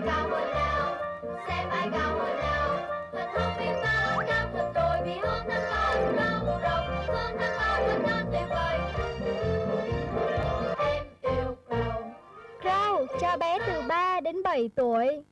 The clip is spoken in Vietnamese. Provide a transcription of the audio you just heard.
cao hơn nào xem ai cao hơn nào thật không biết bao năm thật rồi vì hôm năm con rộng rộng phương năm bao vẫn non tuyệt vời. Em yêu cầu. Rau, cho bé từ 3 đến 7 tuổi.